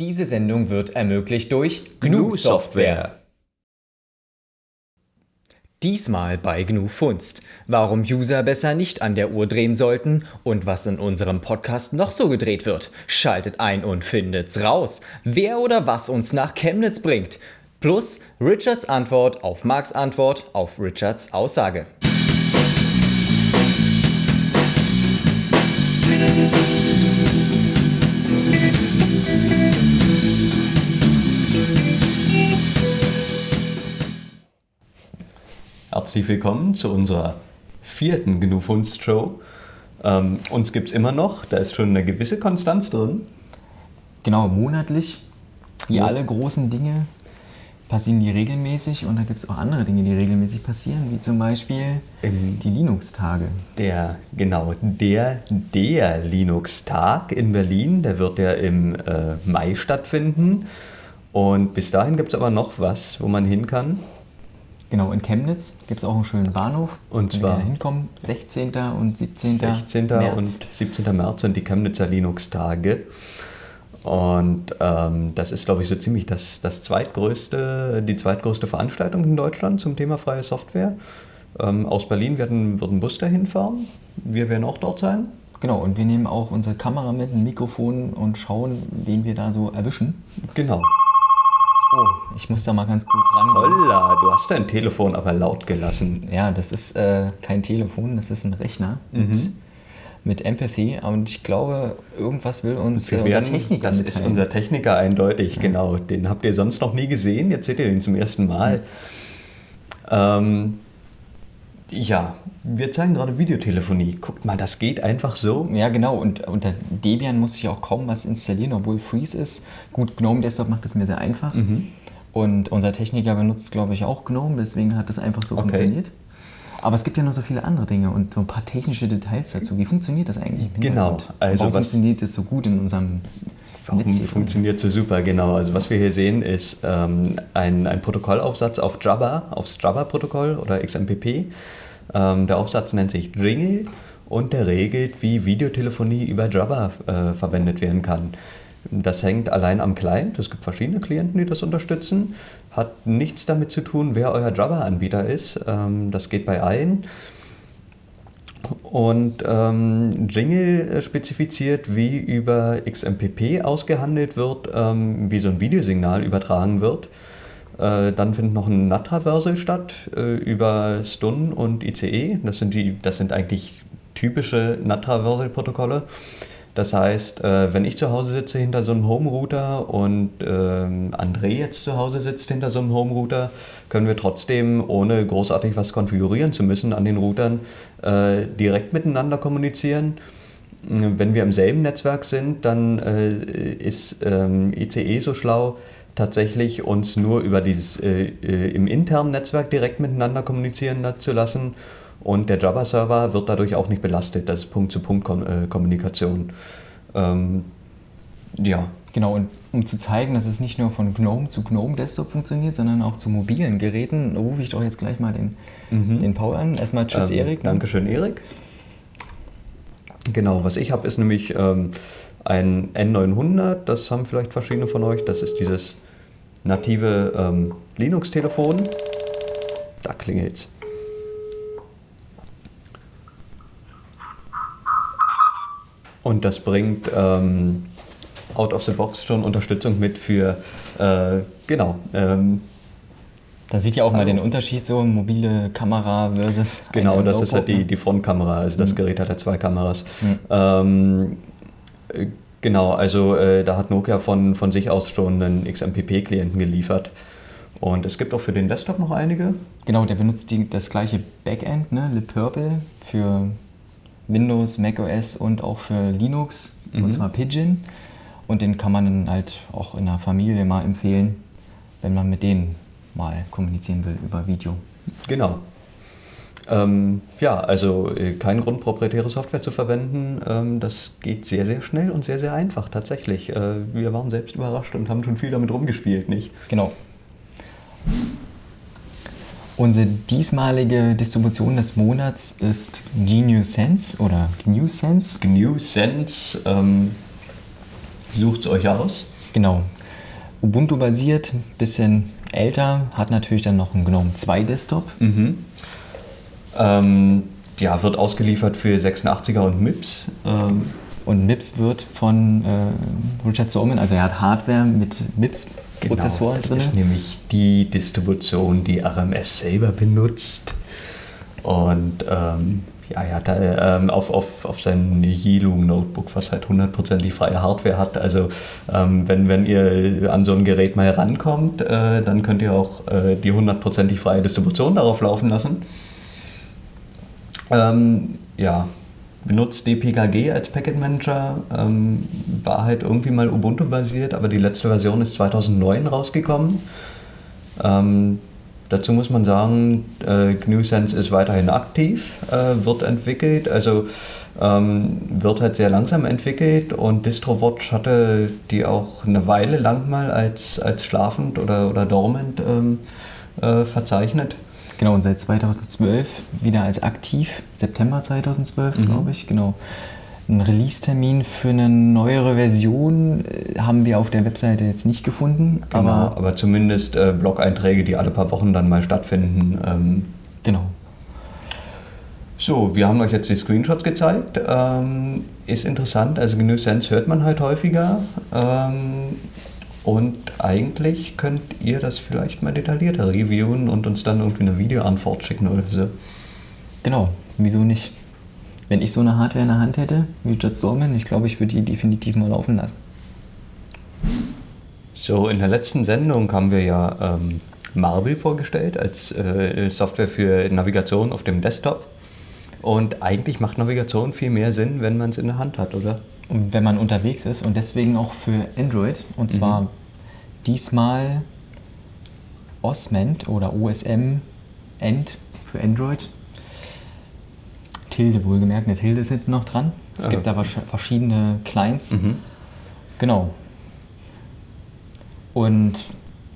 Diese Sendung wird ermöglicht durch GNU Software. Diesmal bei GNU Funst. Warum User besser nicht an der Uhr drehen sollten und was in unserem Podcast noch so gedreht wird. Schaltet ein und findet's raus. Wer oder was uns nach Chemnitz bringt. Plus Richards Antwort auf Marks Antwort auf Richards Aussage. Herzlich willkommen zu unserer vierten GNU Funst Show. Ähm, uns gibt es immer noch, da ist schon eine gewisse Konstanz drin. Genau, monatlich. Wie Ja. alle großen Dinge passieren die regelmäßig und da gibt es auch andere Dinge, die regelmäßig passieren, wie zum Beispiel Im- die Linux-Tage. Der, genau, der, der Linux-Tag in Berlin, der wird ja im äh, Mai stattfinden. Und bis dahin gibt es aber noch was, wo man hin kann. Genau, in Chemnitz gibt es auch einen schönen Bahnhof. Und zwar- wir da hinkommen, 16. und 17. 16. März. und 17. März sind die Chemnitzer Linux-Tage. Und ähm, das ist, glaube ich, so ziemlich das, das zweitgrößte, die zweitgrößte Veranstaltung in Deutschland zum Thema freie Software. Ähm, aus Berlin werden, wird ein Bus dahin fahren. Wir werden auch dort sein. Genau, und wir nehmen auch unsere Kamera mit, ein Mikrofon und schauen, wen wir da so erwischen. Genau. Oh, ich muss da mal ganz kurz rangehen. Holla, du hast dein Telefon aber laut gelassen. Ja, das ist äh, kein Telefon, das ist ein Rechner Mhm. mit, mit Empathy. Und ich glaube, irgendwas will uns äh, unser Techniker das ist mitteilen. unser Techniker eindeutig, genau. Den habt ihr sonst noch nie gesehen, jetzt seht ihr ihn zum ersten Mal. Ähm, ja, wir zeigen gerade Videotelefonie. Guckt mal, das geht einfach so. Ja, genau. Und unter Debian muss ich auch kaum was installieren, obwohl Freeze ist. Gut, GNOME Desktop macht es mir sehr einfach. Mhm. Und unser Techniker benutzt, glaube ich, auch GNOME, deswegen hat das einfach so Okay. funktioniert. Aber es gibt ja noch so viele andere Dinge und so ein paar technische Details dazu. Wie funktioniert das eigentlich? Genau, also Warum was- funktioniert das so gut in unserem Warum Netz funktioniert so super? Genau, also was wir hier sehen ist ähm, ein, ein Protokollaufsatz auf Java, aufs Java-Protokoll oder XMPP. Ähm, der Aufsatz nennt sich Jingle und der regelt, wie Videotelefonie über Java äh, verwendet werden kann. Das hängt allein am Client. Es gibt verschiedene Klienten, die das unterstützen. Hat nichts damit zu tun, wer euer Java-Anbieter ist. Ähm, das geht bei allen. Und ähm, Jingle spezifiziert, wie über XMPP ausgehandelt wird, ähm, wie so ein Videosignal übertragen wird. Äh, dann findet noch ein NAT-Traversal statt äh, über Stun und ICE. Das sind, die, das sind eigentlich typische NAT-Traversal-Protokolle. Das heißt, äh, wenn ich zu Hause sitze hinter so einem Home-Router und ähm, André jetzt zu Hause sitzt hinter so einem Home-Router, können wir trotzdem, ohne großartig was konfigurieren zu müssen an den Routern, direkt miteinander kommunizieren. Wenn wir im selben Netzwerk sind, dann ist ähm, ICE so schlau, tatsächlich uns nur über dieses äh, äh, im internen Netzwerk direkt miteinander kommunizieren zu lassen. Und der Java-Server wird dadurch auch nicht belastet. Das Punkt-zu-Punkt-Kommunikation. Ähm, ja, Genau, und um zu zeigen, dass es nicht nur von GNOME zu GNOME Desktop funktioniert, sondern auch zu mobilen Geräten, rufe ich doch jetzt gleich mal den, den Paul an. Erstmal Tschüss, Mhm. Ähm, Erik. Dankeschön, Erik. Genau, was ich habe, ist nämlich ähm, ein N900. Das haben vielleicht verschiedene von euch. Das ist dieses native ähm, Linux-Telefon. Da klingelt's. Und das bringt ähm, out of the box schon Unterstützung mit für, äh, genau, ähm, Da sieht ja auch mal Hallo. den Unterschied so, mobile Kamera versus Genau, das ist halt die, ne? die Frontkamera. Also Mhm. das Gerät hat ja zwei Kameras. Ähm, äh, genau, also äh, da hat Nokia von, von sich aus schon einen XMPP-Klienten geliefert. Und es gibt auch für den Desktop noch einige. Genau, der benutzt die, das gleiche Backend, ne, LibPurple, für Windows, macOS und auch für Linux, Mhm. und zwar Pigeon. Und den kann man dann halt auch in der Familie mal empfehlen, wenn man mit denen mal kommunizieren will über Video. Genau. Ähm, ja, also äh, kein Grund, proprietäre Software zu verwenden. Ähm, das geht sehr, sehr schnell und sehr, sehr einfach tatsächlich. Äh, wir waren selbst überrascht und haben schon viel damit rumgespielt, nicht? Genau. Unsere diesmalige Distribution des Monats ist GNU Sense oder GNU Sense. GNU Sense, ähm, sucht es euch aus. Genau. Ubuntu basiert, bisschen älter, hat natürlich dann noch einen GNOME 2 Desktop. Mhm. Ähm, ja, wird ausgeliefert für 86er und MIPS. Ähm, Und MIPS wird von äh, Richard Stallman, also er hat Hardware mit MIPS-Prozessoren genau, das drin. ist nämlich die Distribution, die RMS selber benutzt. Und ähm, ja, er hat da, ähm, auf, auf, auf sein Yellow Notebook, was halt hundertprozentig freie Hardware hat. Also ähm, wenn, wenn ihr an so ein Gerät mal rankommt, äh, dann könnt ihr auch äh, die hundertprozentig freie Distribution darauf laufen lassen. Ähm, ja, benutzt DPKG als Packet Manager, ähm, war halt irgendwie mal Ubuntu basiert, aber die letzte Version ist 2009 rausgekommen. Ähm, dazu muss man sagen, äh, GNU-Sense ist weiterhin aktiv, äh, wird entwickelt, also ähm, wird halt sehr langsam entwickelt und DistroWatch hatte die auch eine Weile lang mal als, als schlafend oder, oder dormant ähm, äh, verzeichnet. Genau, und seit 2012 wieder als aktiv, September 2012, Mhm. glaube ich, genau. Einen Release-Termin für eine neuere Version äh, haben wir auf der Webseite jetzt nicht gefunden, Genau, aber aber zumindest äh, Blog-Einträge, die alle paar Wochen dann mal stattfinden. Ähm, genau. so, wir haben euch jetzt die Screenshots gezeigt. Ähm, ist interessant, also GNU Sense hört man halt häufiger. Ähm, und eigentlich könnt ihr das vielleicht mal detaillierter reviewen und uns dann irgendwie eine Videoantwort schicken oder so. Genau, wieso nicht? Wenn ich so eine Hardware in der Hand hätte, wie Stallman, ich glaube, ich würde die definitiv mal laufen lassen. So, in der letzten Sendung haben wir ja ähm, Marble vorgestellt als äh, Software für Navigation auf dem Desktop. Und eigentlich macht Navigation viel mehr Sinn, wenn man es in der Hand hat, oder? Und wenn man unterwegs ist und deswegen auch für Android. Und zwar diesmal Osment oder OSM End für Android. Tilde wohlgemerkt, eine Tilde ist hinten noch dran. Es Ah. gibt da verschiedene Clients. Mhm. Genau. Und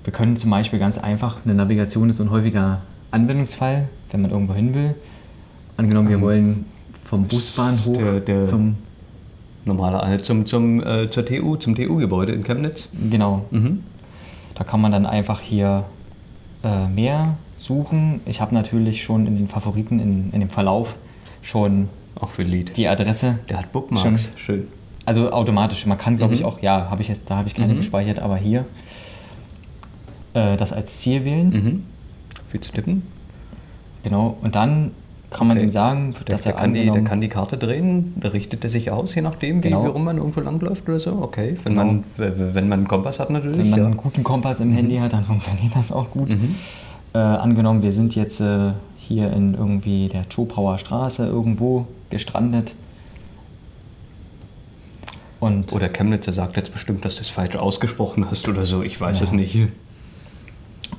wir können zum Beispiel ganz einfach, eine Navigation ist ein häufiger Anwendungsfall, wenn man irgendwo hin will. Angenommen, wir Ähm, wollen vom Busbahnhof der- der- zum, Normaler, äh, zum, zum, äh, zur TU, zum TU-Gebäude in Chemnitz. genau, Mhm. da kann man dann einfach hier äh, mehr suchen. Ich habe natürlich schon in den Favoriten, in, in dem Verlauf schon Auch für Lied. die Adresse, Der hat Bookmarks. Schön. also automatisch. Man kann, glaube ich, Mhm. auch, ja, habe ich jetzt, da habe ich keine Mhm. gespeichert, aber hier äh, das als Ziel wählen. Mhm. Viel zu tippen. Genau, und dann kann man Okay. ihm sagen, Der, dass der, er kann die, der kann die Karte drehen, da richtet er sich aus, je nachdem, wie, Genau. wie rum man irgendwo langläuft oder so. Okay, wenn, Genau. man, wenn man einen Kompass hat natürlich. wenn man ja. einen guten Kompass im Handy hat, dann funktioniert das auch gut. Mhm. Äh, angenommen, wir sind jetzt äh, hier in irgendwie der Chopauer Straße irgendwo gestrandet. Und Oder Chemnitzer sagt jetzt bestimmt, dass du es falsch ausgesprochen hast oder so. Ich weiß Ja. es nicht.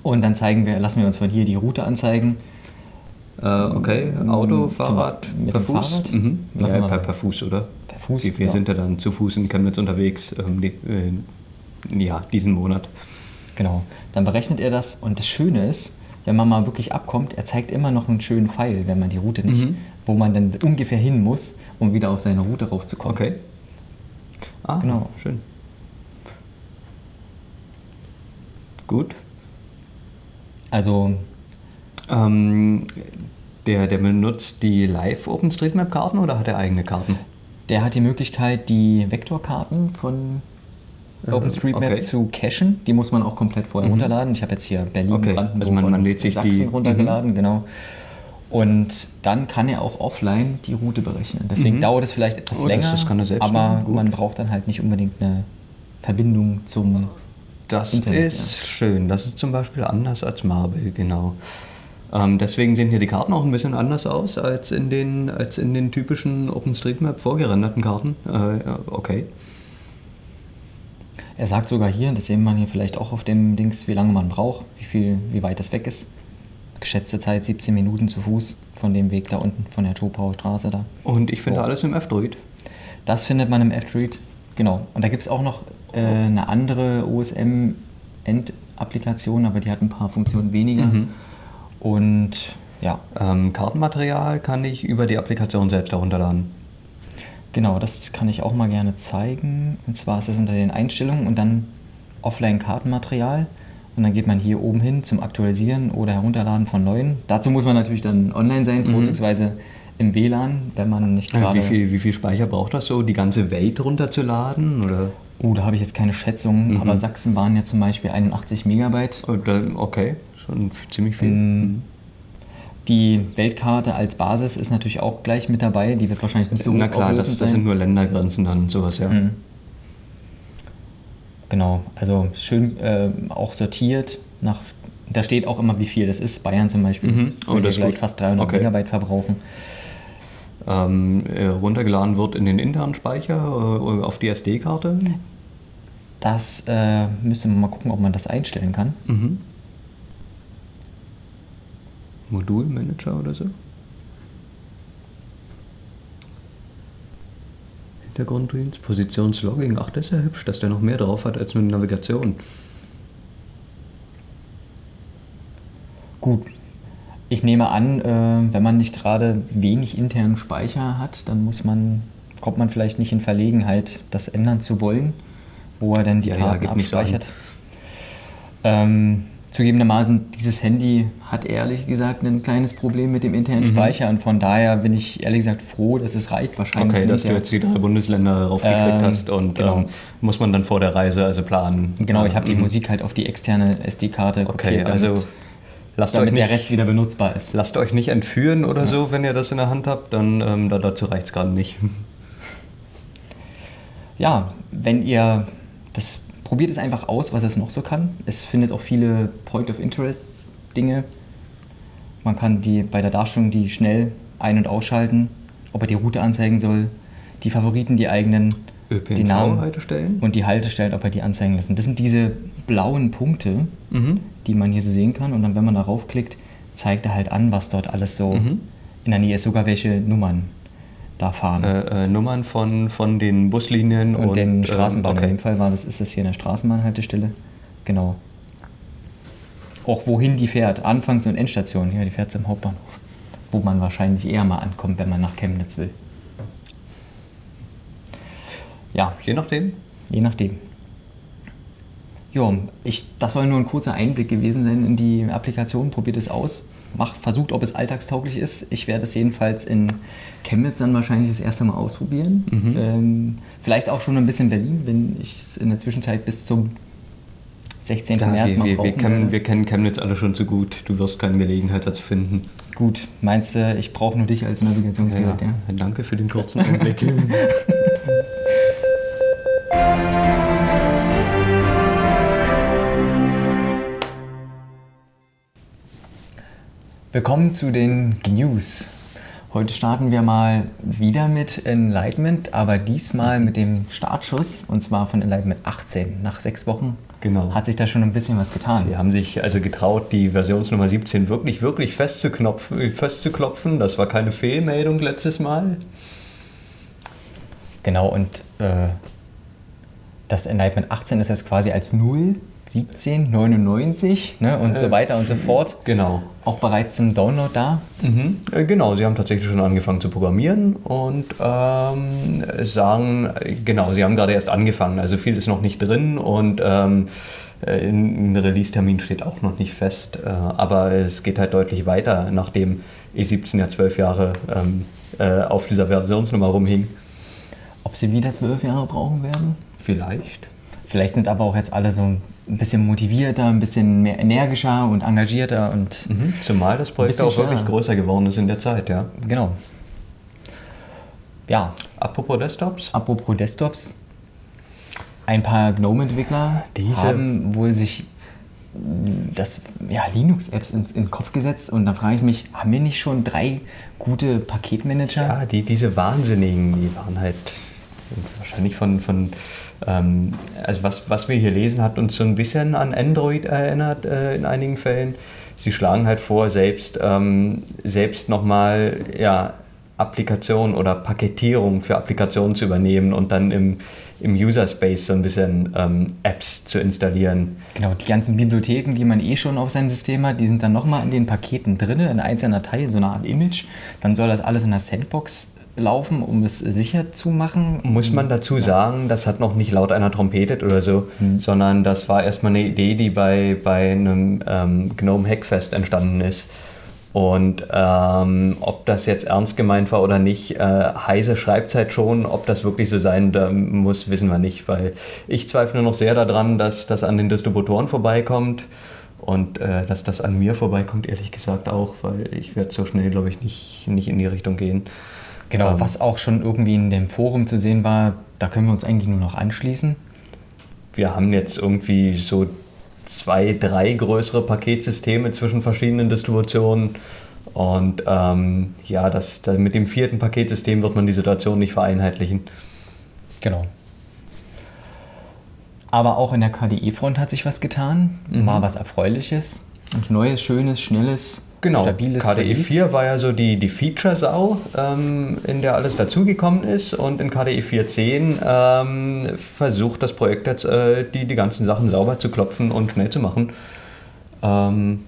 Und dann zeigen wir, lassen wir uns von hier die Route anzeigen. Äh, okay, Auto, Zum- Fahrrad, mit per Fuß? Fahrrad? Mhm. Ja, per, per Fuß, oder? Per Fuß, Wir, wir ja. sind ja dann zu Fuß in Chemnitz unterwegs, ähm, die, äh, ja, diesen Monat. Genau. Dann berechnet er das. Und das Schöne ist, wenn man mal wirklich abkommt, er zeigt immer noch einen schönen Pfeil, wenn man die Route nicht, Mhm. wo man dann ungefähr hin muss, um wieder auf seine Route raufzukommen. Okay. Ah, Genau. schön. Gut. Also Ähm, der, der benutzt die Live-OpenStreetMap-Karten oder hat er eigene Karten? der hat die Möglichkeit, die Vektorkarten von Äh, OpenStreetMap okay. zu cachen. Die muss man auch komplett vorher Mhm. runterladen. Ich habe jetzt hier Berlin, Okay, Brandenburg also man- man lädt sich Sachsen die- runtergeladen, genau. Und dann kann er auch offline die Route berechnen. Deswegen Mhm. dauert es vielleicht etwas Oh, das- länger, das selbst aber man braucht dann halt nicht unbedingt eine Verbindung zum Das Internet, ist schön. Das ist zum Beispiel anders als Marble, genau. Ähm, deswegen sehen hier die Karten auch ein bisschen anders aus als in den, als in den typischen OpenStreetMap vorgerenderten Karten. Äh, okay. Er sagt sogar hier, das sehen wir hier vielleicht auch auf dem Dings, wie lange man braucht, wie viel, wie weit das weg ist. Geschätzte Zeit 17 Minuten zu Fuß von dem Weg da unten, von der Chopauer Straße da. Und ich finde Oh. alles im F-Droid. Das findet man im F-Droid, genau. Und da gibt es auch noch äh, eine andere OSM-End-Applikation, aber die hat ein paar Funktionen weniger. Mhm. Und ja, Ähm, Kartenmaterial kann ich über die Applikation selbst herunterladen. genau, das kann ich auch mal gerne zeigen. Und zwar ist es unter den Einstellungen und dann Offline-Kartenmaterial. Und dann geht man hier oben hin zum Aktualisieren oder Herunterladen von neuen. Dazu muss man natürlich dann online sein, vorzugsweise im WLAN, wenn man nicht gerade. Wie viel, wie viel Speicher braucht das so, die ganze Welt runterzuladen? Oder? Oh, da habe ich jetzt keine Schätzung, aber Sachsen waren ja zum Beispiel 81 Megabyte. Oh, Okay, schon ziemlich viel. Mhm. Die Weltkarte als Basis ist natürlich auch gleich mit dabei. Die wird wahrscheinlich nicht so Na klar, das, das sind nur Ländergrenzen dann und sowas, ja. Mhm. Genau, also schön äh, auch sortiert nach. Da steht auch immer, wie viel das ist. Bayern zum Beispiel Mhm. Oh, das gleich gut. fast 300 Okay. Megabyte verbrauchen. Ähm, äh, runtergeladen wird in den internen Speicher äh, auf die SD-Karte. Das äh, müsste man mal gucken, ob man das einstellen kann. Mhm. Modulmanager oder so. Hintergrunddienst, Positionslogging. Ach, das ist ja hübsch, dass der noch mehr drauf hat als nur die Navigation. Gut. Ich nehme an, äh, wenn man nicht gerade wenig internen Speicher hat, dann muss man, kommt man vielleicht nicht in Verlegenheit, das ändern zu wollen, wo er dann die Ja, ja, Karten so abspeichert. Ähm, zugegebenermaßen, dieses Handy hat ehrlich gesagt ein kleines Problem mit dem internen Mhm. Speicher und von daher bin ich ehrlich gesagt froh, dass es reicht wahrscheinlich. Okay, dass du jetzt die drei Bundesländer raufgekriegt Ähm, hast und genau. ähm, muss man dann vor der Reise also planen. Genau, ich habe die Mhm. Musik halt auf die externe SD-Karte Okay, kopiert, also damit, lasst euch, damit der nicht, Rest wieder benutzbar ist. lasst euch nicht entführen oder so, wenn ihr das in der Hand habt, dann ähm, da, dazu reicht es gerade nicht. ja, wenn ihr das probiert es einfach aus, was es noch so kann. Es findet auch viele Point of Interest Dinge. Man kann die bei der Darstellung die schnell ein- und ausschalten, ob er die Route anzeigen soll, die Favoriten, die eigenen, die Namen ÖPNV-Haltestellen? und die Haltestellen, ob er die anzeigen lassen. Das sind diese blauen Punkte, Mhm. die man hier so sehen kann. Und dann, wenn man darauf klickt, zeigt er halt an, was dort alles so Mhm. in der Nähe ist, sogar welche Nummern da fahren. Äh, äh, Nummern von, von den Buslinien und, den ähm, Straßenbahnen. In okay. dem Fall war das, ist das hier eine Straßenbahnhaltestelle. Genau. Auch wohin die fährt, Anfangs- und Endstation. Ja, die fährt zum Hauptbahnhof. Wo man wahrscheinlich eher mal ankommt, wenn man nach Chemnitz will. Ja, Je nachdem. je nachdem. Jo, ich, das soll nur ein kurzer Einblick gewesen sein in die Applikation. Probiert es aus. Macht, versucht, ob es alltagstauglich ist. Ich werde es jedenfalls in Chemnitz dann wahrscheinlich das erste Mal ausprobieren. Mhm. Ähm, vielleicht auch schon ein bisschen Berlin, wenn ich es in der Zwischenzeit bis zum 16. Ja, März wir, mal wir, wir, kennen, wir kennen Chemnitz alle schon zu gut. Du wirst keine Gelegenheit dazu finden. Gut, meinst du, ich brauche nur dich als Navigationsgerät? Ja. Danke für den kurzen Einblick. Willkommen zu den News. Heute starten wir mal wieder mit Enlightenment, aber diesmal mit dem Startschuss und zwar von Enlightenment 18. Nach sechs Wochen Genau. hat sich da schon ein bisschen was getan. Sie haben sich also getraut, die Versionsnummer 17 wirklich, wirklich festzuknopfen, festzuklopfen. Das war keine Fehlmeldung letztes Mal. Genau, und äh, das Enlightenment 18 ist jetzt quasi als 0, 17, 99 ne, und so weiter und so fort Genau. auch bereits zum Download da. Mhm. Äh, Genau, sie haben tatsächlich schon angefangen zu programmieren und ähm, sagen, äh, genau, sie haben gerade erst angefangen, also viel ist noch nicht drin und ähm, äh, ein Release-Termin steht auch noch nicht fest, äh, aber es geht halt deutlich weiter, nachdem E17 ja zwölf Jahre ähm, äh, auf dieser Versionsnummer rumhing. Ob sie wieder zwölf Jahre brauchen werden? Vielleicht. Vielleicht sind aber auch jetzt alle so ein bisschen motivierter, ein bisschen mehr energischer und engagierter und Mhm. Zumal das Projekt auch wirklich schneller. größer geworden ist in der Zeit, ja. genau. Ja, Apropos Desktops. apropos Desktops. Ein paar GNOME-Entwickler haben wohl sich das ja, Linux-Apps in, in den Kopf gesetzt und da frage ich mich, haben wir nicht schon drei gute Paketmanager? Ja, die, diese Wahnsinnigen, die waren halt wahrscheinlich von, von also was, was wir hier lesen, hat uns so ein bisschen an Android erinnert äh, in einigen Fällen. Sie schlagen halt vor, selbst, ähm, selbst nochmal ja, Applikation oder Paketierung für Applikationen zu übernehmen und dann im, im User-Space so ein bisschen ähm, Apps zu installieren. Genau, die ganzen Bibliotheken, die man eh schon auf seinem System hat, die sind dann nochmal in den Paketen drin, in einzelner Datei, in so einer Art Image. Dann soll das alles in der Sandbox laufen, um es sicher zu machen. Muss man dazu sagen, das hat noch nicht laut einer trompetet oder so, Hm. sondern das war erstmal eine Idee, die bei, bei einem ähm, Gnome Hackfest entstanden ist. Und ähm, ob das jetzt ernst gemeint war oder nicht, äh, Heise schreibt halt schon, ob das wirklich so sein da muss, wissen wir nicht, weil ich zweifle noch sehr daran, dass das an den Distributoren vorbeikommt und äh, dass das an mir vorbeikommt, ehrlich gesagt auch, weil ich werde so schnell, glaube ich, nicht, nicht in die Richtung gehen. Genau, Ähm. was auch schon irgendwie in dem Forum zu sehen war, da können wir uns eigentlich nur noch anschließen. wir haben jetzt irgendwie so zwei, drei größere Paketsysteme zwischen verschiedenen Distributionen. Und ähm, ja, das, da, mit dem vierten Paketsystem wird man die Situation nicht vereinheitlichen. Genau. Aber auch in der KDE-Front hat sich was getan. Mal was Erfreuliches. Und neues, schönes, schnelles, Genau, stabiles KDE Release. 4 war ja so die, die Feature-Sau, ähm, in der alles dazugekommen ist. Und in KDE 4.10 ähm, versucht das Projekt jetzt, äh, die, die ganzen Sachen sauber zu klopfen und schnell zu machen. Ähm,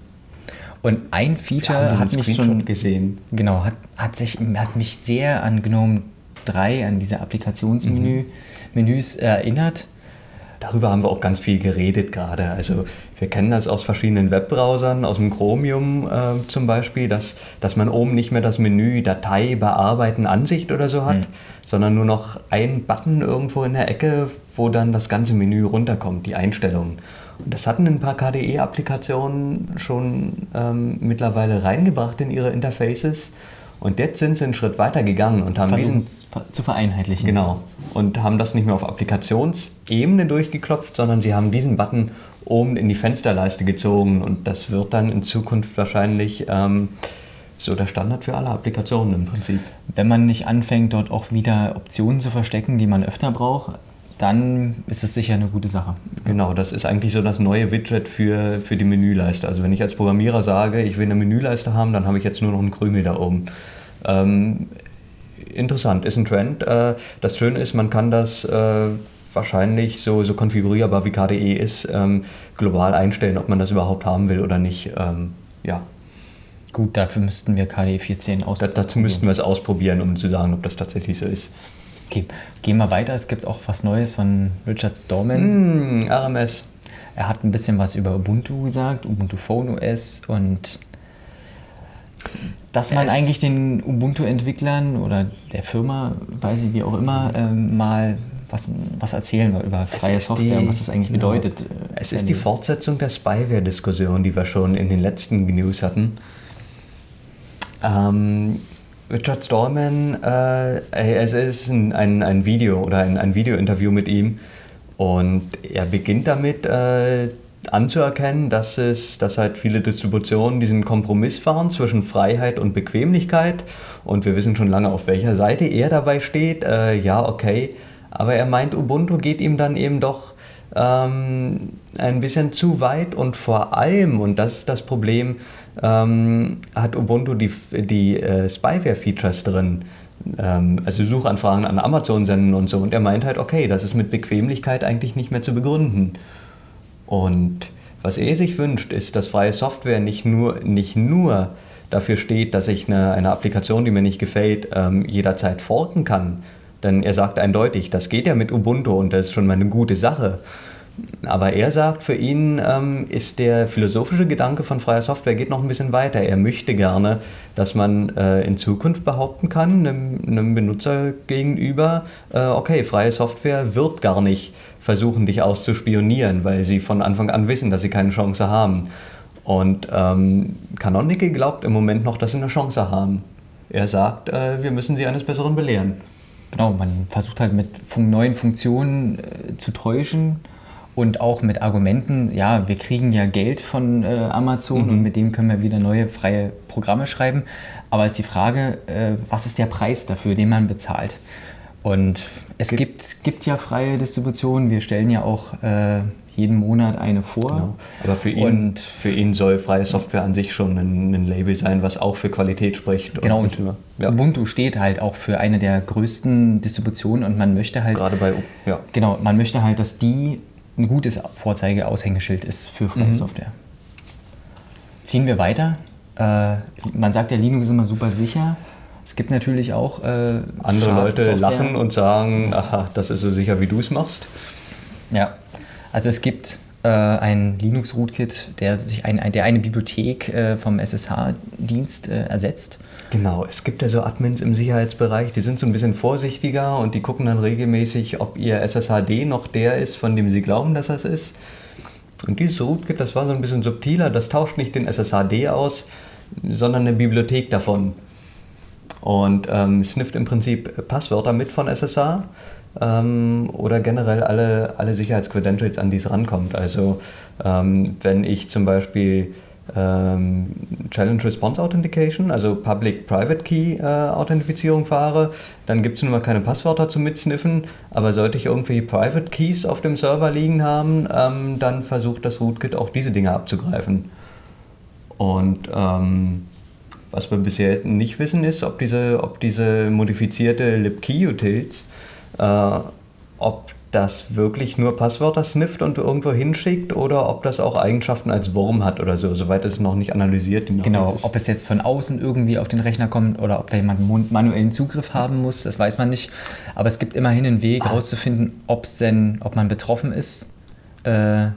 Und ein Feature hat mich schon gesehen. Genau, hat, hat, sich, hat mich sehr an GNOME 3, an diese Applikationsmenü Menüs erinnert. Darüber haben wir auch ganz viel geredet gerade. Also wir kennen das aus verschiedenen Webbrowsern, aus dem Chromium äh, zum Beispiel, dass, dass man oben nicht mehr das Menü Datei, Bearbeiten, Ansicht oder so hat, sondern nur noch einen Button irgendwo in der Ecke, wo dann das ganze Menü runterkommt, die Einstellungen. Und das hatten ein paar KDE-Applikationen schon ähm, mittlerweile reingebracht in ihre Interfaces. Und jetzt sind sie einen Schritt weiter gegangen und haben Versuchen diesen es zu vereinheitlichen. Genau. Und haben das nicht mehr auf Applikationsebene durchgeklopft, sondern sie haben diesen Button oben in die Fensterleiste gezogen. Und das wird dann in Zukunft wahrscheinlich ähm, so der Standard für alle Applikationen im Prinzip. Wenn man nicht anfängt, dort auch wieder Optionen zu verstecken, die man öfter braucht, dann ist es sicher eine gute Sache. Genau, das ist eigentlich so das neue Widget für, für die Menüleiste. Also wenn ich als Programmierer sage, ich will eine Menüleiste haben, dann habe ich jetzt nur noch einen Krümel da oben. Ähm, interessant, ist ein Trend. Äh, das Schöne ist, man kann das äh, wahrscheinlich so, so konfigurierbar wie KDE ist, ähm, global einstellen, ob man das überhaupt haben will oder nicht. Ähm, ja, Gut, dafür müssten wir KDE 14 da, ausprobieren. dazu müssten wir es ausprobieren, um zu sagen, ob das tatsächlich so ist. Okay, gehen wir weiter. Es gibt auch was Neues von Richard Stallman. Hm, RMS. Er hat ein bisschen was über Ubuntu gesagt, Ubuntu Phone OS und dass man Es- eigentlich den Ubuntu-Entwicklern oder der Firma, weiß ich wie auch immer, ähm, mal was, was erzählen wir über freie Software die- und was das eigentlich genau. bedeutet. äh, Es ist die Fortsetzung der Spyware-Diskussion, die wir schon in den letzten News hatten. Ähm, Richard Stallman, äh, es ist ein, ein, ein Video oder ein, ein Video-Interview mit ihm und er beginnt damit äh, anzuerkennen, dass es, dass halt viele Distributionen diesen Kompromiss fahren zwischen Freiheit und Bequemlichkeit und wir wissen schon lange, auf welcher Seite er dabei steht. Äh, ja, okay, aber er meint, Ubuntu geht ihm dann eben doch ähm, ein bisschen zu weit und vor allem, und das ist das Problem, ähm, hat Ubuntu die, die äh, Spyware-Features drin. Ähm, also Suchanfragen an Amazon senden und so. Und er meint halt, okay, das ist mit Bequemlichkeit eigentlich nicht mehr zu begründen. Und was er sich wünscht, ist, dass freie Software nicht nur, nicht nur dafür steht, dass ich eine, eine Applikation, die mir nicht gefällt, ähm, jederzeit forken kann. Denn er sagt eindeutig, das geht ja mit Ubuntu und das ist schon mal eine gute Sache. Aber er sagt, für ihn ähm, ist der philosophische Gedanke von freier Software geht noch ein bisschen weiter. Er möchte gerne, dass man äh, in Zukunft behaupten kann, einem, einem Benutzer gegenüber, äh, okay, freie Software wird gar nicht versuchen, dich auszuspionieren, weil sie von Anfang an wissen, dass sie keine Chance haben. Und ähm, Canonical glaubt im Moment noch, dass sie eine Chance haben. Er sagt, äh, wir müssen sie eines Besseren belehren. Genau, man versucht halt mit neuen Funktionen äh, zu täuschen und auch mit Argumenten, ja, wir kriegen ja Geld von äh, Amazon Mhm. und mit dem können wir wieder neue freie Programme schreiben. Aber ist die Frage, äh, was ist der Preis dafür, den man bezahlt? Und es gibt, gibt ja freie Distributionen, wir stellen ja auch äh, jeden Monat eine vor. Genau. Aber für ihn, Und- für ihn soll freie Software an sich schon ein, ein Label sein, was auch für Qualität spricht. Genau, und, und ja, Ubuntu steht halt auch für eine der größten Distributionen und man möchte halt gerade bei, ja. Genau, man möchte halt, dass die ein gutes Vorzeigeaushängeschild ist für freie Mhm. Software. Ziehen wir weiter. Äh, man sagt ja, Linux ist immer super sicher. Es gibt natürlich auch äh, andere Leute lachen und sagen, aha, das ist so sicher, wie du es machst. Ja, also es gibt äh, ein Linux-Rootkit, der sich ein, der eine Bibliothek äh, vom SSH-Dienst äh, ersetzt. Genau, es gibt ja so Admins im Sicherheitsbereich, die sind so ein bisschen vorsichtiger und die gucken dann regelmäßig, ob ihr SSHD noch der ist, von dem sie glauben, dass das ist. Und dieses Rootkit, das war so ein bisschen subtiler, das tauscht nicht den SSHD aus, sondern eine Bibliothek davon. Und ähm, snifft im Prinzip Passwörter mit von SSH ähm, oder generell alle, alle Sicherheitscredentials, an die es rankommt. Also ähm, wenn ich zum Beispiel ähm, Challenge Response Authentication, also Public-Private Key äh, Authentifizierung fahre, dann gibt es nun mal keine Passwörter zum Mitsniffen, aber sollte ich irgendwie Private Keys auf dem Server liegen haben, ähm, dann versucht das Rootkit auch diese Dinge abzugreifen. Und ähm, was wir bisher nicht wissen ist, ob diese, ob diese modifizierte libkey-Utils, äh, ob das wirklich nur Passwörter snifft und irgendwo hinschickt oder ob das auch Eigenschaften als Wurm hat oder so. Soweit ist es noch nicht analysiert. Genau, ist. ob es jetzt von außen irgendwie auf den Rechner kommt oder ob da jemand manuellen Zugriff haben muss, das weiß man nicht. Aber es gibt immerhin einen Weg herauszufinden, ah. ob es denn, ob man betroffen ist. Äh,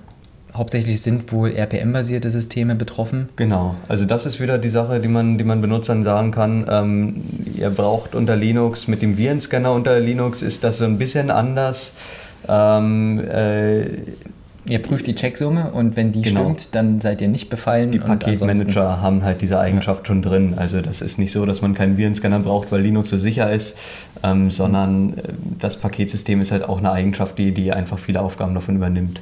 hauptsächlich sind wohl RPM-basierte Systeme betroffen. Genau, also das ist wieder die Sache, die man, die man Benutzern sagen kann. Ähm, ihr braucht unter Linux, mit dem Virenscanner unter Linux ist das so ein bisschen anders. Ähm, äh, ihr prüft die Checksumme und wenn die genau. stimmt, dann seid ihr nicht befallen. Die Paketmanager haben halt diese Eigenschaft ja. schon drin. Also das ist nicht so, dass man keinen Virenscanner braucht, weil Linux so sicher ist, ähm, sondern äh, das Paketsystem ist halt auch eine Eigenschaft, die, die einfach viele Aufgaben davon übernimmt.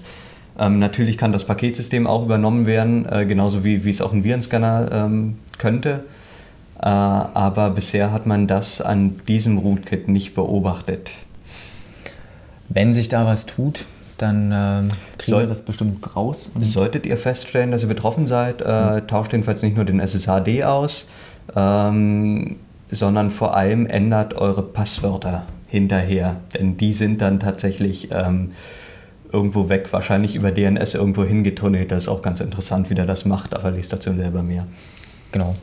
Ähm, natürlich kann das Paketsystem auch übernommen werden, äh, genauso wie, wie es auch ein Virenscanner ähm, könnte. Äh, aber bisher hat man das an diesem Rootkit nicht beobachtet. Wenn sich da was tut, dann äh, kriegen Soll, wir das bestimmt raus. Solltet ihr feststellen, dass ihr betroffen seid, äh, tauscht jedenfalls nicht nur den SSHD aus, ähm, sondern vor allem ändert eure Passwörter hinterher. Denn die sind dann tatsächlich ähm, irgendwo weg, wahrscheinlich über DNS irgendwo hingetunnelt. Das ist auch ganz interessant, wie der das macht, aber liest dazu selber mehr. Genau.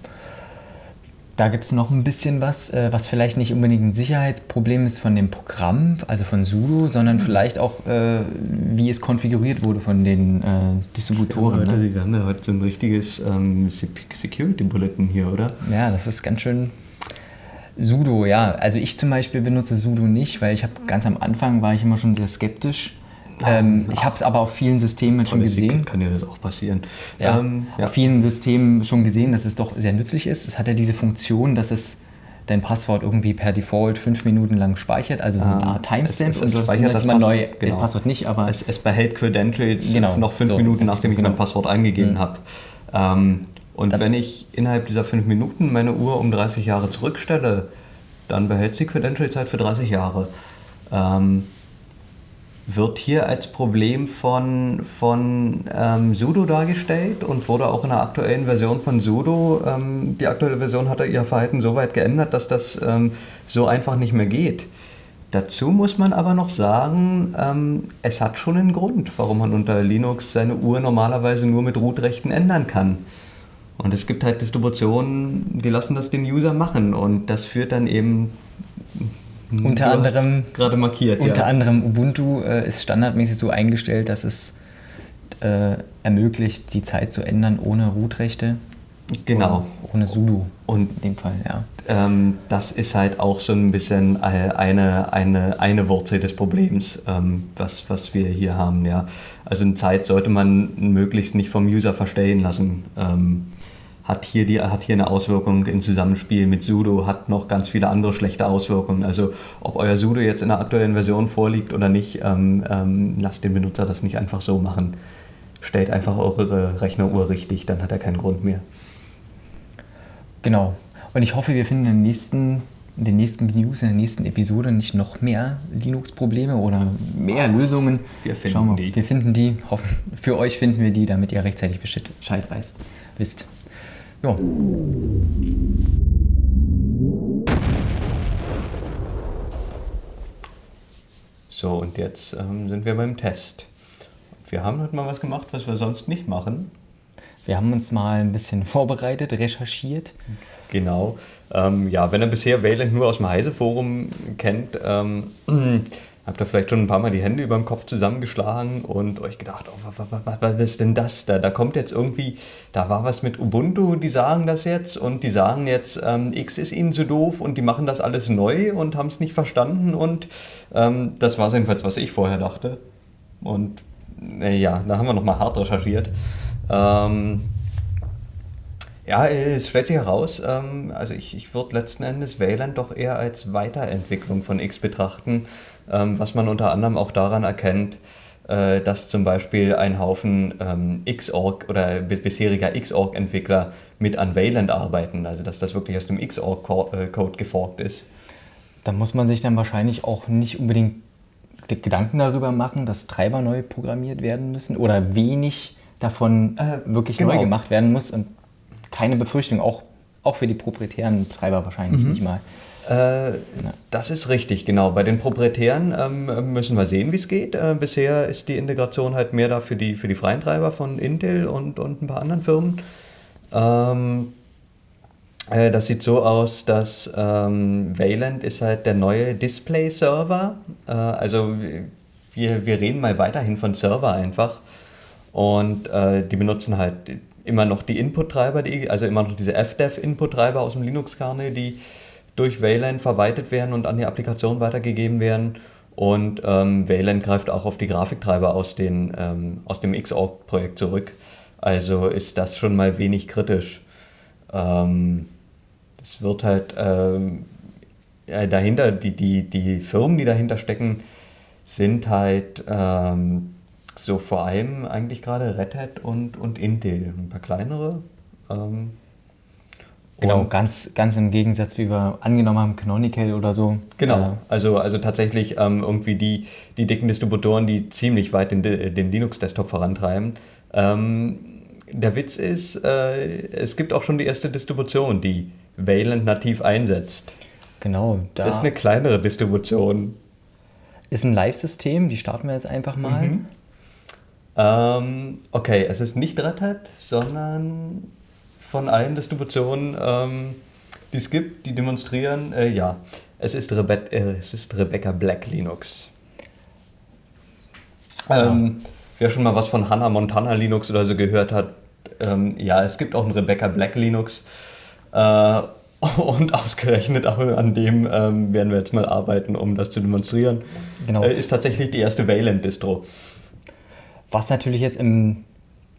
Da gibt es noch ein bisschen was, äh, was vielleicht nicht unbedingt ein Sicherheitsproblem ist von dem Programm, also von sudo, sondern vielleicht auch, äh, wie es konfiguriert wurde von den äh, Distributoren. Ja, heute, ne? Wir haben ja heute so ein richtiges ähm, Security Bulletin hier, oder? Ja, das ist ganz schön sudo, ja. Also ich zum Beispiel benutze sudo nicht, weil ich habe ganz am Anfang war ich immer schon sehr skeptisch ähm, ich habe es aber auf vielen Systemen schon gesehen. Kann ja das auch passieren. Ja, ähm, ja. Auf vielen Systemen schon gesehen, dass es doch sehr nützlich ist. Es hat ja diese Funktion, dass es dein Passwort irgendwie per Default fünf Minuten lang speichert, also so eine ah, Art Timestamp. und du hast das immer neu, genau. Passwort nicht, aber... Es, es behält Credentials genau, noch fünf so, Minuten, nachdem ich genau. mein Passwort eingegeben mhm. habe. Ähm, und dann, wenn ich innerhalb dieser fünf Minuten meine Uhr um 30 Jahre zurückstelle, dann behält sie Credential-Zeit für 30 Jahre. Ähm, wird hier als Problem von, von ähm, Sudo dargestellt und wurde auch in der aktuellen Version von Sudo, ähm, die aktuelle Version hat ihr Verhalten so weit geändert, dass das ähm, so einfach nicht mehr geht. Dazu muss man aber noch sagen, ähm, es hat schon einen Grund, warum man unter Linux seine Uhr normalerweise nur mit Root-Rechten ändern kann. Und es gibt halt Distributionen, die lassen das den User machen und das führt dann eben unter anderem gerade markiert. Unter ja. anderem Ubuntu äh, ist standardmäßig so eingestellt, dass es äh, ermöglicht, die Zeit zu ändern ohne Root-Rechte. Genau. Ohne sudo. Und in dem Fall, ja. Ähm, das ist halt auch so ein bisschen eine, eine, eine Wurzel des Problems, ähm, was, was wir hier haben, ja. Also eine Zeit sollte man möglichst nicht vom User verstellen lassen. Ähm, hat hier, die, hat hier eine Auswirkung im Zusammenspiel mit sudo, hat noch ganz viele andere schlechte Auswirkungen. Also ob euer sudo jetzt in der aktuellen Version vorliegt oder nicht, ähm, ähm, lasst den Benutzer das nicht einfach so machen. Stellt einfach eure Rechneruhr richtig, dann hat er keinen Grund mehr. Genau. Und ich hoffe, wir finden in den nächsten, in den nächsten News, in der nächsten Episode nicht noch mehr Linux-Probleme oder mehr Lösungen. Wir finden wir, die. Wir finden die. Hoffen, für euch finden wir die, damit ihr rechtzeitig Bescheid weißt, wisst. Ja. So, und jetzt ähm, sind wir beim Test. Wir haben heute mal was gemacht, was wir sonst nicht machen. Wir haben uns mal ein bisschen vorbereitet, recherchiert. Genau. Ähm, ja, wenn ihr bisher Wayland nur aus dem Heise-Forum kennt, ähm, habt ihr vielleicht schon ein paar Mal die Hände über dem Kopf zusammengeschlagen und euch gedacht, oh, was, was, was ist denn das? Da, da kommt jetzt irgendwie, da war was mit Ubuntu, die sagen das jetzt und die sagen jetzt, ähm, X ist ihnen zu doof und die machen das alles neu und haben es nicht verstanden und ähm, das war jedenfalls, was ich vorher dachte. Und äh, ja, da haben wir nochmal hart recherchiert. Ähm, ja, es stellt sich heraus, ähm, also ich, ich würde letzten Endes Wayland doch eher als Weiterentwicklung von X betrachten, ähm, was man unter anderem auch daran erkennt, äh, dass zum Beispiel ein Haufen ähm, Xorg oder bisheriger Xorg-Entwickler mit an Wayland arbeiten, also dass das wirklich aus dem Xorg-Code geforkt ist. Da muss man sich dann wahrscheinlich auch nicht unbedingt Gedanken darüber machen, dass Treiber neu programmiert werden müssen oder wenig davon äh, wirklich genau. neu gemacht werden muss und keine Befürchtung, auch, auch für die proprietären Treiber wahrscheinlich mhm. nicht mal. Äh. Das ist richtig, genau. Bei den proprietären ähm, müssen wir sehen, wie es geht. Äh, bisher ist die Integration halt mehr da für die, für die freien Treiber von Intel und, und ein paar anderen Firmen. Ähm, äh, das sieht so aus, dass ähm, Wayland ist halt der neue Display-Server. Äh, also wir, wir reden mal weiterhin von Server einfach. Und äh, die benutzen halt immer noch die Input-Treiber, also immer noch diese FDEV-Input-Treiber aus dem Linux-Kernel, die durch Wayland verwaltet werden und an die Applikation weitergegeben werden. Und ähm, Wayland greift auch auf die Grafiktreiber aus, den, ähm, aus dem Xorg-Projekt zurück. Also ist das schon mal wenig kritisch. Ähm, es wird halt ähm, dahinter, die, die, die Firmen, die dahinter stecken, sind halt ähm, so vor allem eigentlich gerade Red Hat und, und Intel, ein paar kleinere. Ähm, genau, ganz, ganz im Gegensatz, wie wir angenommen haben, Canonical oder so. Genau, also, also tatsächlich ähm, irgendwie die, die dicken Distributoren, die ziemlich weit den, den Linux-Desktop vorantreiben. Ähm, der Witz ist, äh, es gibt auch schon die erste Distribution, die Wayland nativ einsetzt. Genau. Da das ist eine kleinere Distribution. Ist ein Live-System, die starten wir jetzt einfach mal. Mhm. Ähm, okay, es ist nicht Red Hat, sondern von allen Distributionen, ähm, die es gibt, die demonstrieren, äh, ja, es ist, Rebe äh, es ist Rebecca Black Linux. Ähm, ja. Wer schon mal was von Hannah Montana Linux oder so gehört hat, ähm, ja, es gibt auch ein Rebecca Black Linux. Äh, und ausgerechnet auch an dem ähm, werden wir jetzt mal arbeiten, um das zu demonstrieren. Genau. Äh, ist tatsächlich die erste Wayland-Distro. Was natürlich jetzt im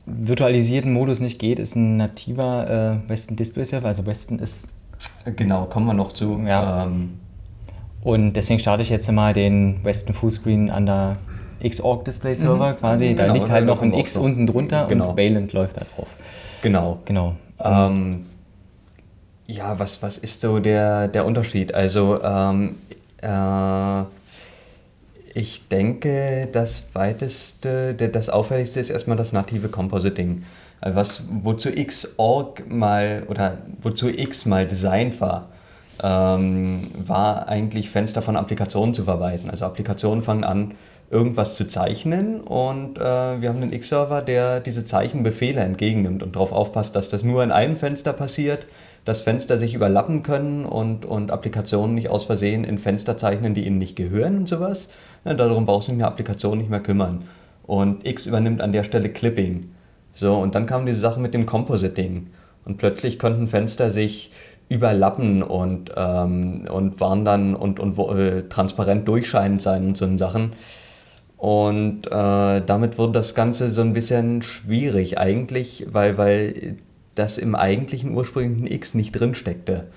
virtualisierten Modus nicht geht, ist ein nativer äh, Western Display Server. Also Western ist. Genau, kommen wir noch zu. Ja. Ähm. Und deswegen starte ich jetzt mal den Western Fullscreen an der Xorg Display Server mhm. quasi. Da genau, liegt halt noch ein X unten drunter genau. und Wayland läuft da drauf. Genau. Genau. Ähm, ja, was, was ist so der, der Unterschied? Also, ähm, äh, ich denke, das weiteste, das auffälligste ist erstmal das native Compositing. Also was, wozu Xorg mal oder wozu X mal designt war, ähm, war eigentlich Fenster von Applikationen zu verwalten. Also Applikationen fangen an, irgendwas zu zeichnen und äh, wir haben einen X-Server, der diese Zeichenbefehle entgegennimmt und darauf aufpasst, dass das nur in einem Fenster passiert, dass Fenster sich überlappen können und, und Applikationen nicht aus Versehen in Fenster zeichnen, die ihnen nicht gehören und sowas. Ja, darum brauchst du dich in der Applikation nicht mehr kümmern. Und X übernimmt an der Stelle Clipping. So, und dann kam diese Sache mit dem Compositing. Und plötzlich konnten Fenster sich überlappen und, ähm, und waren dann und, und äh, transparent durchscheinend sein und so Sachen. Und äh, damit wurde das Ganze so ein bisschen schwierig eigentlich, weil, weil das im eigentlichen ursprünglichen X nicht drin steckte.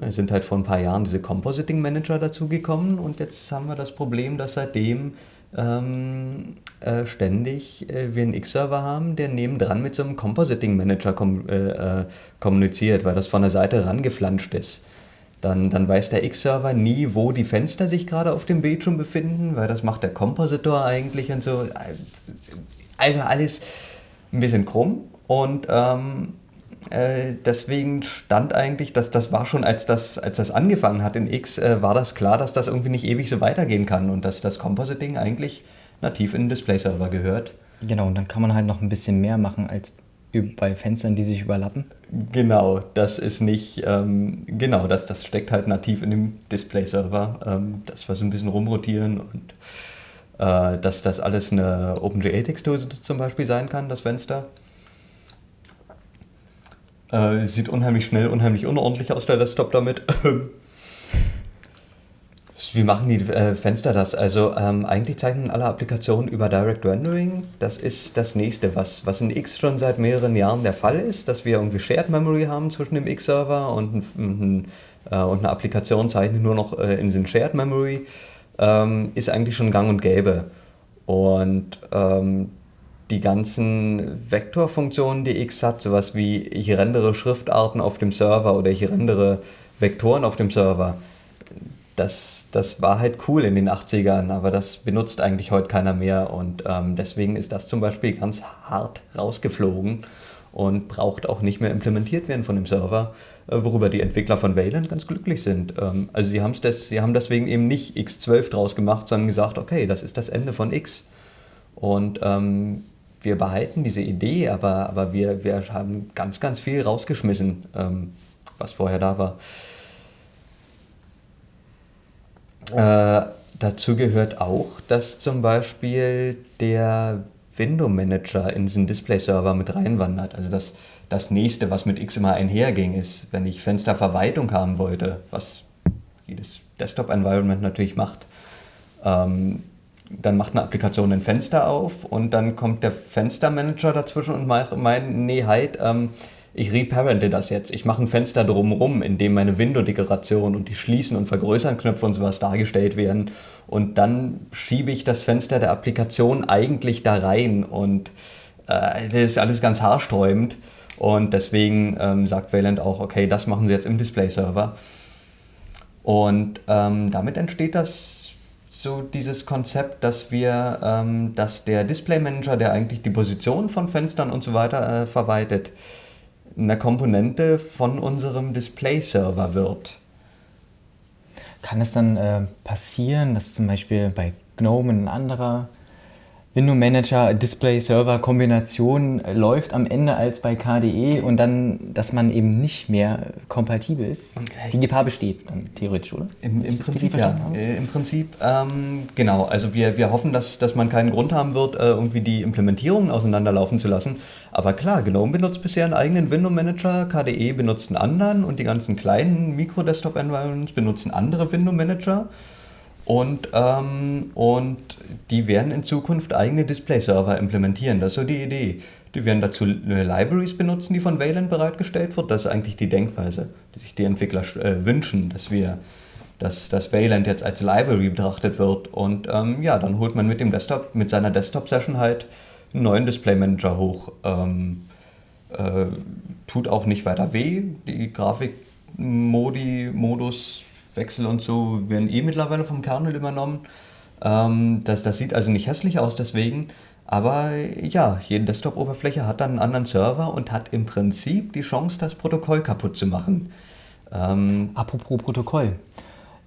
Es sind halt vor ein paar Jahren diese Compositing Manager dazugekommen und jetzt haben wir das Problem, dass seitdem ähm, äh, ständig äh, wir einen X-Server haben, der nebendran mit so einem Compositing Manager kom äh, äh, kommuniziert, weil das von der Seite rangeflanscht ist. Dann, dann weiß der X-Server nie, wo die Fenster sich gerade auf dem Bildschirm befinden, weil das macht der Kompositor eigentlich und so. Also alles ein bisschen krumm. Und ähm, äh, deswegen stand eigentlich, dass das war schon, als das, als das angefangen hat in X, äh, war das klar, dass das irgendwie nicht ewig so weitergehen kann und dass das Compositing eigentlich nativ in den Display-Server gehört. Genau, und dann kann man halt noch ein bisschen mehr machen als bei Fenstern, die sich überlappen? Genau, das ist nicht, ähm, genau, das, das steckt halt nativ in dem Display-Server, ähm, dass wir so ein bisschen rumrotieren und äh, dass das alles eine OpenGA-Textur zum Beispiel sein kann, das Fenster. Äh, sieht unheimlich schnell, unheimlich unordentlich aus, der Desktop damit. Wie machen die äh, Fenster das? Also ähm, eigentlich zeichnen alle Applikationen über Direct Rendering. Das ist das nächste, was, was in X schon seit mehreren Jahren der Fall ist, dass wir irgendwie Shared Memory haben zwischen dem X-Server und, äh, und eine Applikation zeichnet nur noch äh, in den Shared Memory, ähm, ist eigentlich schon gang und gäbe. Und ähm, die ganzen Vektorfunktionen, die X hat, sowas wie ich rendere Schriftarten auf dem Server oder ich rendere Vektoren auf dem Server, das, das war halt cool in den 80ern, aber das benutzt eigentlich heute keiner mehr und ähm, deswegen ist das zum Beispiel ganz hart rausgeflogen und braucht auch nicht mehr implementiert werden von dem Server, äh, worüber die Entwickler von Wayland ganz glücklich sind. Ähm, also sie, des, sie haben deswegen eben nicht X12 draus gemacht, sondern gesagt, okay, das ist das Ende von X. Und ähm, wir behalten diese Idee, aber, aber wir, wir haben ganz, ganz viel rausgeschmissen, ähm, was vorher da war. Äh, dazu gehört auch, dass zum Beispiel der Window Manager in diesen Display-Server mit reinwandert. Also das, das nächste, was mit X immer einherging, ist, wenn ich Fensterverwaltung haben wollte, was jedes Desktop-Environment natürlich macht, ähm, dann macht eine Applikation ein Fenster auf und dann kommt der Fenstermanager dazwischen und meint, nee, halt, ähm, ich reparente das jetzt. Ich mache ein Fenster drumherum, in dem meine Window-Dekoration und die Schließen- und Vergrößern-Knöpfe und sowas dargestellt werden. Und dann schiebe ich das Fenster der Applikation eigentlich da rein. Und äh, das ist alles ganz haarsträubend. Und deswegen ähm, sagt Wayland auch, okay, das machen sie jetzt im Display-Server. Und ähm, damit entsteht das so dieses Konzept, dass wir, ähm, dass der Display Manager, der eigentlich die Position von Fenstern und so weiter äh, verwaltet, eine Komponente von unserem Display-Server wird. Kann es dann äh, passieren, dass zum Beispiel bei GNOME ein anderer Window Manager Display Server Kombination läuft am Ende als bei KDE und dann, dass man eben nicht mehr kompatibel ist. Die Gefahr besteht dann theoretisch, oder? Im, im Prinzip ja. Äh, Im Prinzip, ähm, genau. Also wir, wir hoffen, dass, dass man keinen Grund haben wird, äh, irgendwie die Implementierungen auseinanderlaufen zu lassen. Aber klar, GNOME benutzt bisher einen eigenen Window Manager, KDE benutzt einen anderen und die ganzen kleinen Mikro-Desktop-Environments benutzen andere Window Manager. Und, ähm, und die werden in Zukunft eigene Display-Server implementieren. Das ist so die Idee. Die werden dazu Libraries benutzen, die von Wayland bereitgestellt wird. Das ist eigentlich die Denkweise, die sich die Entwickler äh, wünschen, dass wir dass, dass Wayland jetzt als Library betrachtet wird. Und ähm, ja, dann holt man mit dem Desktop, mit seiner Desktop-Session halt einen neuen Display-Manager hoch. Ähm, äh, tut auch nicht weiter weh. Die Grafik-Modi, Modus Wechsel und so werden eh mittlerweile vom Kernel übernommen. Ähm, das, das sieht also nicht hässlich aus deswegen. Aber ja, jede Desktop-Oberfläche hat dann einen anderen Server und hat im Prinzip die Chance, das Protokoll kaputt zu machen. Ähm, Apropos Protokoll.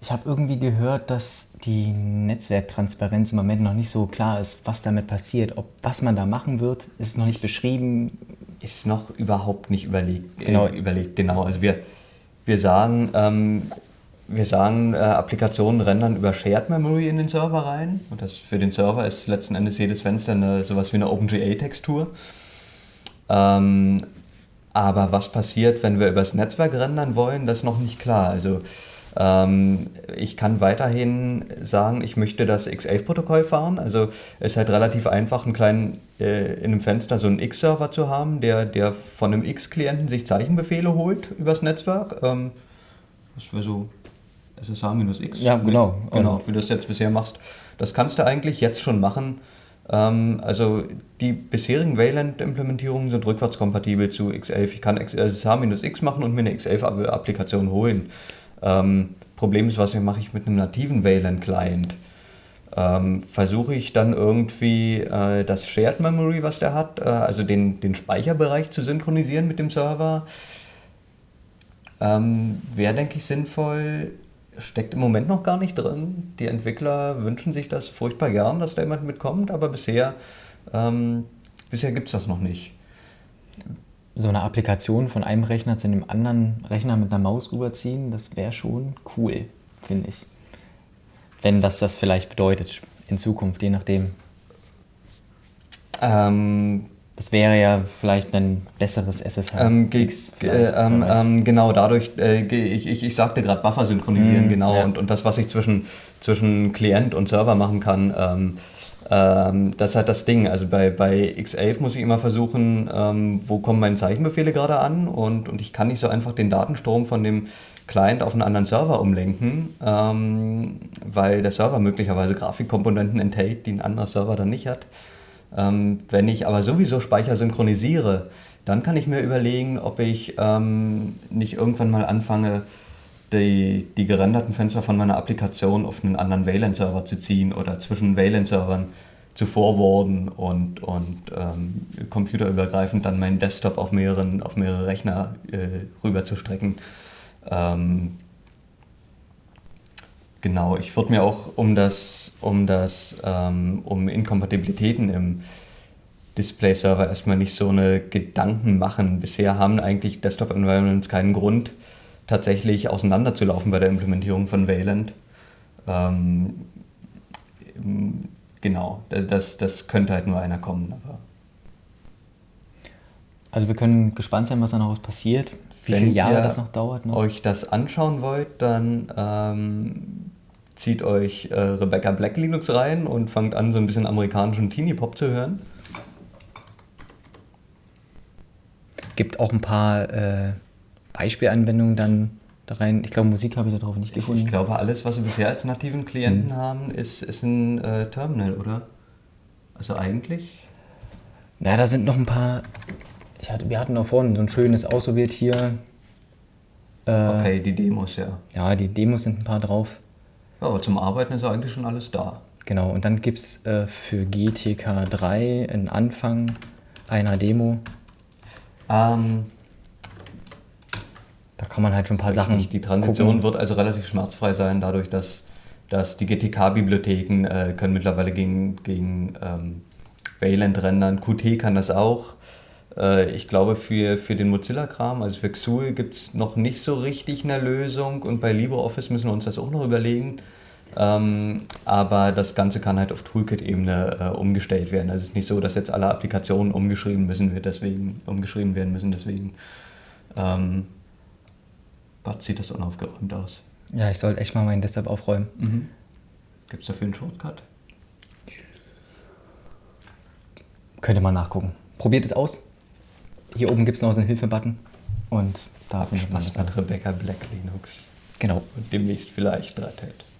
Ich habe irgendwie gehört, dass die Netzwerktransparenz im Moment noch nicht so klar ist, was damit passiert. Ob was man da machen wird, ist noch nicht beschrieben. Ist noch überhaupt nicht überlegt. Genau. Äh, überlegt, genau. Also wir, wir sagen, ähm, wir sagen, äh, Applikationen rendern über Shared Memory in den Server rein. Und das für den Server ist letzten Endes jedes Fenster eine, sowas wie eine OpenGA-Textur. Ähm, aber was passiert, wenn wir übers Netzwerk rendern wollen, das ist noch nicht klar. Also ähm, ich kann weiterhin sagen, ich möchte das X11-Protokoll fahren. Also es ist halt relativ einfach, einen kleinen, äh, in einem Fenster so einen X-Server zu haben, der, der von einem X-Klienten sich Zeichenbefehle holt übers Netzwerk. Ähm, das wäre so SSH-X. Ja, genau. Genau, wie du das jetzt bisher machst. Das kannst du eigentlich jetzt schon machen. Ähm, also die bisherigen Wayland-Implementierungen sind rückwärtskompatibel zu X11. Ich kann SSH-X machen und mir eine X11-Applikation holen. Ähm, Problem ist, was mache ich mit einem nativen Wayland-Client? Ähm, versuche ich dann irgendwie äh, das Shared Memory, was der hat, äh, also den, den Speicherbereich zu synchronisieren mit dem Server. Ähm, Wäre, denke ich, sinnvoll, steckt im Moment noch gar nicht drin. Die Entwickler wünschen sich das furchtbar gern, dass da jemand mitkommt, aber bisher, ähm, bisher gibt es das noch nicht. so eine Applikation von einem Rechner zu einem anderen Rechner mit einer Maus rüberziehen, das wäre schon cool, finde ich. Wenn das das vielleicht bedeutet in Zukunft, je nachdem. Ähm, das wäre ja vielleicht ein besseres SSH. Ähm, äh, ähm, ähm, genau, dadurch, äh, ich, ich, ich sagte gerade Buffer synchronisieren, mm, genau, ja. und, und das, was ich zwischen, zwischen Klient und Server machen kann, ähm, ähm, das ist halt das Ding. Also bei, bei X11 muss ich immer versuchen, ähm, wo kommen meine Zeichenbefehle gerade an und, und ich kann nicht so einfach den Datenstrom von dem Client auf einen anderen Server umlenken, weil der Server möglicherweise Grafikkomponenten enthält, die ein anderer Server dann nicht hat. Ähm, wenn ich aber sowieso Speicher synchronisiere, dann kann ich mir überlegen, ob ich ähm, nicht irgendwann mal anfange, die, die gerenderten Fenster von meiner Applikation auf einen anderen Wayland-Server zu ziehen oder zwischen Wayland-Servern zu forwarden und, und ähm, computerübergreifend dann meinen Desktop auf, mehreren, auf mehrere Rechner äh, rüber. Ähm, Genau, ich würde mir auch um das, um das, ähm, um Inkompatibilitäten im Display-Server erstmal nicht so eine Gedanken machen. Bisher haben eigentlich Desktop-Environments keinen Grund, tatsächlich auseinanderzulaufen bei der Implementierung von Wayland. Ähm, genau, das, das könnte halt nur einer kommen. Aber also wir können gespannt sein, was da noch passiert. Wie viele Jahre das noch dauert. Noch? euch das anschauen wollt, dann ähm, zieht euch äh, Rebecca Black Linux rein und fangt an, so ein bisschen amerikanischen Teenie-Pop zu hören. Gibt auch ein paar äh, Beispielanwendungen dann da rein. Ich glaube, Musik habe ich darauf nicht gefunden. Ich, ich, glaube, alles, was wir bisher als nativen Klienten hm. haben, ist, ist ein äh, Terminal, oder? Also eigentlich? Ja, da sind noch ein paar. Hatte, wir hatten da vorhin so ein schönes ausprobiert hier. Äh, okay, die Demos, ja. Ja, die Demos sind ein paar drauf. Ja, aber zum Arbeiten ist eigentlich schon alles da. Genau, und dann gibt es äh, für GTK 3 einen Anfang einer Demo. Ähm, da kann man halt schon ein paar Sachen. Die Transition gucken. wird also relativ schmerzfrei sein, dadurch, dass, dass die GTK-Bibliotheken äh, können mittlerweile gegen, gegen ähm, Wayland rendern. Qt kann das auch. Äh, ich glaube, für, für den Mozilla-Kram, also für Xul, gibt es noch nicht so richtig eine Lösung und bei LibreOffice müssen wir uns das auch noch überlegen. Ähm, aber das Ganze kann halt auf Toolkit-Ebene äh, umgestellt werden. Also es ist nicht so, dass jetzt alle Applikationen umgeschrieben, müssen, deswegen, umgeschrieben werden müssen. Deswegen, ähm, Gott, sieht das unaufgeräumt aus. Ja, ich soll echt mal meinen Desktop aufräumen. Mhm. Gibt es dafür einen Shortcut? Könnte man nachgucken. Probiert es aus. Hier oben gibt es noch so einen Hilfe-Button. Und da man das mit Rebecca Black Linux. Genau. Und demnächst vielleicht Hat.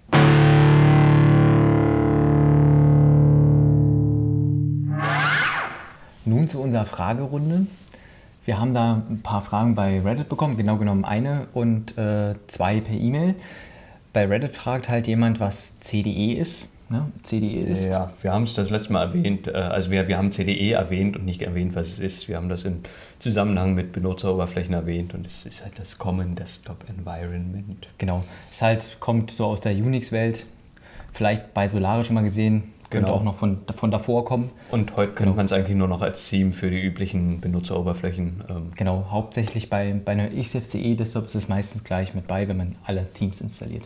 Nun zu unserer Fragerunde. Wir haben da ein paar Fragen bei Reddit bekommen, genau genommen eine und äh, zwei per E-Mail. Bei Reddit fragt halt jemand, was CDE ist. Ne? CDE ist. Ja, wir haben es das letzte Mal erwähnt. Äh, also wir, wir haben CDE erwähnt und nicht erwähnt, was es ist. Wir haben das im Zusammenhang mit Benutzeroberflächen erwähnt und es ist halt das Common Desktop Environment. Genau. Es halt kommt so aus der Unix-Welt. Vielleicht bei Solaris schon mal gesehen, könnte genau. auch noch von, von davor kommen. Und heute kennt genau. man es eigentlich nur noch als Theme für die üblichen Benutzeroberflächen. Ähm. Genau, hauptsächlich bei, bei einer XFCE-Desktop ist es meistens gleich mit bei, wenn man alle Themes installiert.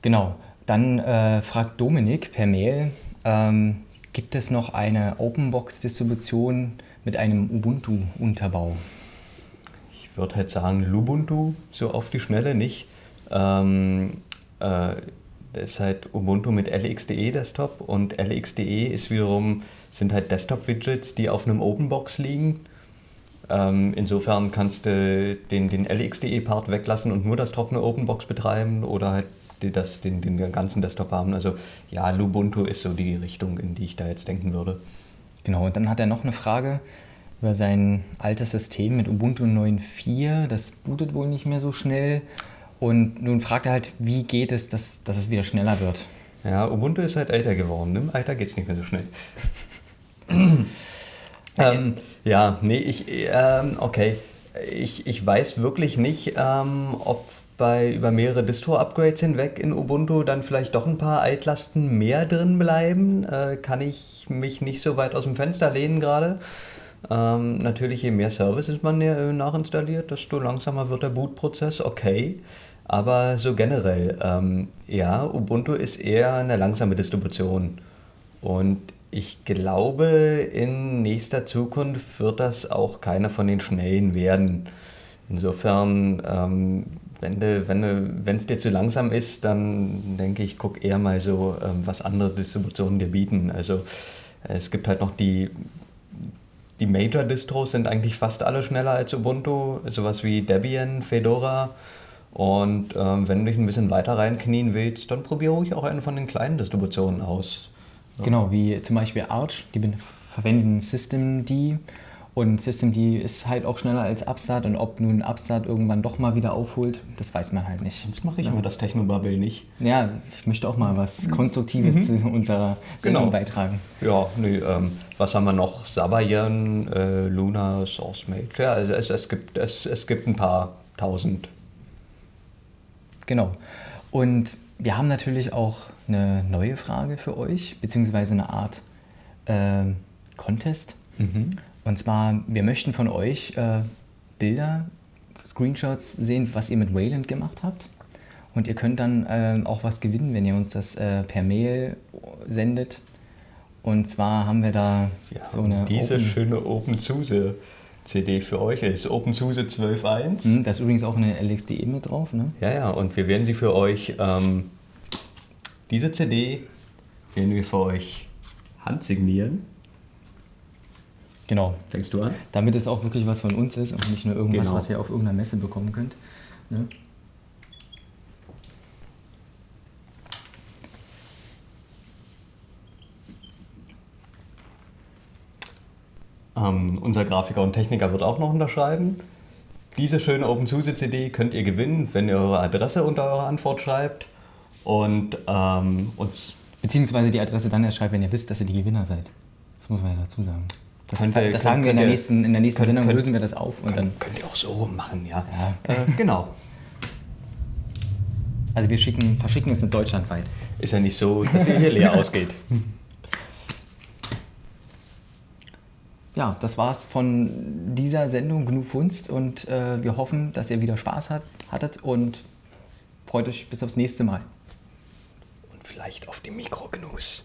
Genau, dann äh, fragt Dominik per Mail, ähm, gibt es noch eine Openbox-Distribution mit einem Ubuntu-Unterbau? Ich würde halt sagen, Lubuntu so auf die Schnelle nicht. Ähm, äh, das ist halt Ubuntu mit LXDE Desktop und LXDE ist wiederum, sind halt Desktop-Widgets, die auf einem Openbox liegen. Ähm, insofern kannst du den, den LXDE-Part weglassen und nur das trockene Openbox betreiben oder halt das, den, den ganzen Desktop haben. Also ja, Lubuntu ist so die Richtung, in die ich da jetzt denken würde. Genau, und dann hat er noch eine Frage über sein altes System mit Ubuntu 9.4. Das bootet wohl nicht mehr so schnell. Und nun fragt er halt, wie geht es, dass, dass es wieder schneller wird? Ja, Ubuntu ist halt älter geworden. Im Alter geht es nicht mehr so schnell. ähm, ja, nee, ich, ähm, okay. Ich, ich weiß wirklich nicht, ähm, ob bei über mehrere Distro-Upgrades hinweg in Ubuntu dann vielleicht doch ein paar Altlasten mehr drin bleiben. Äh, kann ich mich nicht so weit aus dem Fenster lehnen gerade. Ähm, natürlich, je mehr Services man äh, nachinstalliert, desto langsamer wird der Bootprozess, okay. Aber so generell, ähm, ja, Ubuntu ist eher eine langsame Distribution. Und ich glaube, in nächster Zukunft wird das auch keiner von den schnellen werden. Insofern, ähm, wenn es wenn wenn dir zu langsam ist, dann denke ich, guck eher mal so, ähm, was andere Distributionen dir bieten. Also es gibt halt noch die, die Major-Distros sind eigentlich fast alle schneller als Ubuntu, sowas wie Debian, Fedora. Und ähm, wenn du dich ein bisschen weiter reinknien willst, dann probiere ruhig auch eine von den kleinen Distributionen aus. Genau, wie zum Beispiel Arch, die verwenden Systemd und Systemd ist halt auch schneller als Upstart und ob nun Upstart irgendwann doch mal wieder aufholt, das weiß man halt nicht. Sonst mache ich ja. immer das Technobubble nicht. Ja, ich möchte auch mal was Konstruktives mhm. zu unserer Sendung genau. beitragen. Ja, nee, ähm, was haben wir noch? Sabayan, äh, Luna, SourceMage. Ja, also es, es, gibt, es, es gibt ein paar tausend. Genau. Und wir haben natürlich auch eine neue Frage für euch, beziehungsweise eine Art äh, Contest. Mhm. Und zwar, wir möchten von euch äh, Bilder, Screenshots sehen, was ihr mit Wayland gemacht habt. Und ihr könnt dann äh, auch was gewinnen, wenn ihr uns das äh, per Mail sendet. Und zwar haben wir da ja, so eine. Diese Open schöne OpenSUSE. CD für euch ist OpenSUSE 12.1. Mhm, da ist übrigens auch eine LXDE mit drauf, ne? Ja, ja, und wir werden sie für euch, ähm, diese CD werden wir für euch handsignieren. Genau. Fängst du an? Damit es auch wirklich was von uns ist und nicht nur irgendwas, genau. was ihr auf irgendeiner Messe bekommen könnt. Ne? Ähm, unser Grafiker und Techniker wird auch noch unterschreiben. Diese schöne OpenSUSE-CD könnt ihr gewinnen, wenn ihr eure Adresse unter eure Antwort schreibt und ähm, uns. Beziehungsweise die Adresse dann erst schreibt, wenn ihr wisst, dass ihr die Gewinner seid. Das muss man ja dazu sagen. Das, könnt, das sagen wir in der nächsten, in der nächsten könnt, Sendung, lösen wir das auf. Und dann könnt ihr auch so machen, ja. ja. Äh, genau. Also wir schicken, verschicken es in Deutschland weit. Ist ja nicht so, dass ihr hier leer ausgeht. Ja, das war's von dieser Sendung GNU Funst und äh, wir hoffen, dass ihr wieder Spaß hat, hattet und freut euch bis aufs nächste Mal. Und vielleicht auf die Mikrognus.